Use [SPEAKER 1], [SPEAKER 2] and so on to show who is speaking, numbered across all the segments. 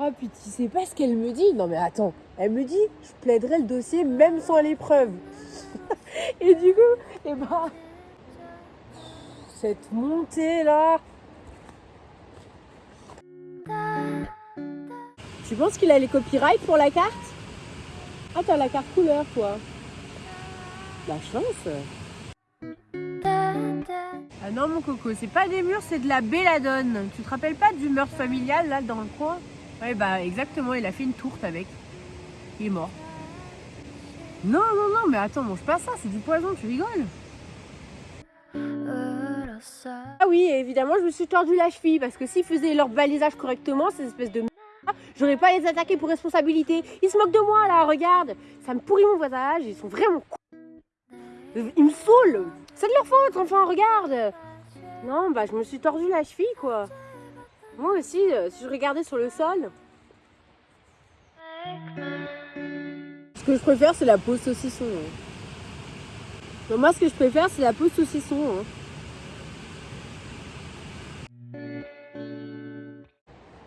[SPEAKER 1] Oh, puis tu sais pas ce qu'elle me dit Non, mais attends, elle me dit je plaiderai le dossier même sans l'épreuve. Et du coup, et ben, cette montée là. Tu penses qu'il a les copyrights pour la carte? Ah, t'as la carte couleur, toi. La chance. Ah non, mon coco, c'est pas des murs, c'est de la belladone. Tu te rappelles pas du meurtre familial là dans le coin? Ouais, bah exactement, il a fait une tourte avec. Il est mort. Non, non, non, mais attends, mange pas ça, c'est du poison, tu rigoles. Ah oui, évidemment, je me suis tordu la cheville parce que s'ils faisaient leur balisage correctement, ces espèces de j'aurais pas les attaquer pour responsabilité. Ils se moquent de moi là, regarde. Ça me pourrit mon visage, ils sont vraiment Ils me saoulent. C'est de leur faute, enfin, regarde. Non, bah je me suis tordu la cheville quoi. Moi aussi, euh, si je regardais sur le sol. Ce que je préfère, c'est la peau saucisson. hein. moi, ce que je préfère, c'est la peau saucisson. hein.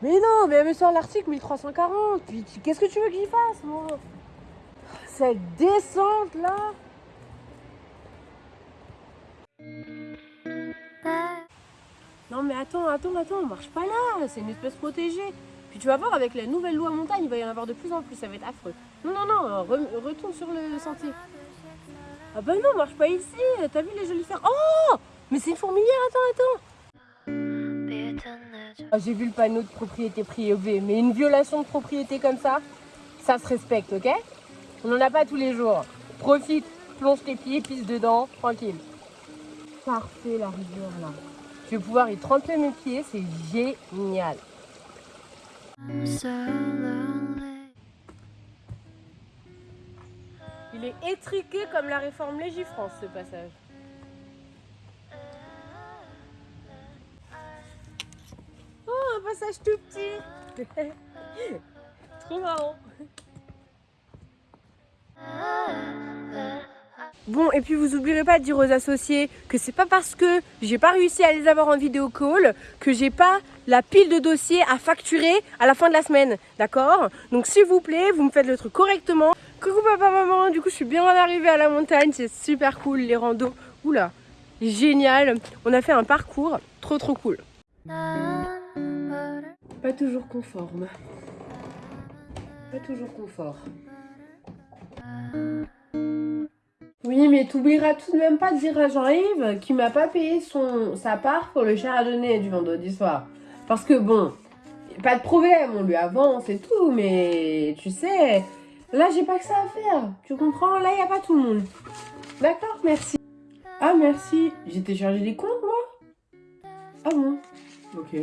[SPEAKER 1] Mais non, mais elle me sort l'article 1340. Puis tu- qu'est-ce que tu veux que j'y fasse, moi? Cette descente là Non mais attends, attends, attends, marche pas là, c'est une espèce protégée. Puis tu vas voir, avec la nouvelle loi montagne, il va y en avoir de plus en plus, ça va être affreux. Non, non, non, re- retourne sur le sentier. Ah bah non, marche pas ici, t'as vu les jolis fers Oh Mais c'est une fourmilière, attends, attends ah, J'ai vu le panneau de propriété privée, mais une violation de propriété comme ça, ça se respecte, ok? On n'en a pas tous les jours. Profite, plonge tes pieds, pisse dedans, tranquille. Parfait la rivière là. Je vais pouvoir y tremper mes pieds, c'est génial. Il est étriqué comme la réforme Légifrance ce passage. Oh, un passage tout petit. Trop marrant. Bon, et puis vous oublierez pas de dire aux associés que c'est pas parce que j'ai pas réussi à les avoir en vidéo call que j'ai pas la pile de dossiers à facturer à la fin de la semaine, d'accord? Donc s'il vous plaît, vous me faites le truc correctement. Coucou papa, maman, du coup je suis bien arrivée à la montagne, c'est super cool les randos. Oula, génial, on a fait un parcours trop trop cool. Pas toujours conforme. Pas toujours confort. Oui, mais t'oublieras tout de même pas de dire à Jean-Yves qu'il m'a pas payé son, sa part pour le chardonnay du vendredi soir. Parce que bon, pas de problème, on lui avance et tout, mais tu sais, là j'ai pas que ça à faire. Tu comprends? Là y a pas tout le monde. D'accord, merci. Ah merci, j'ai téléchargé des comptes moi? Ah bon Ok.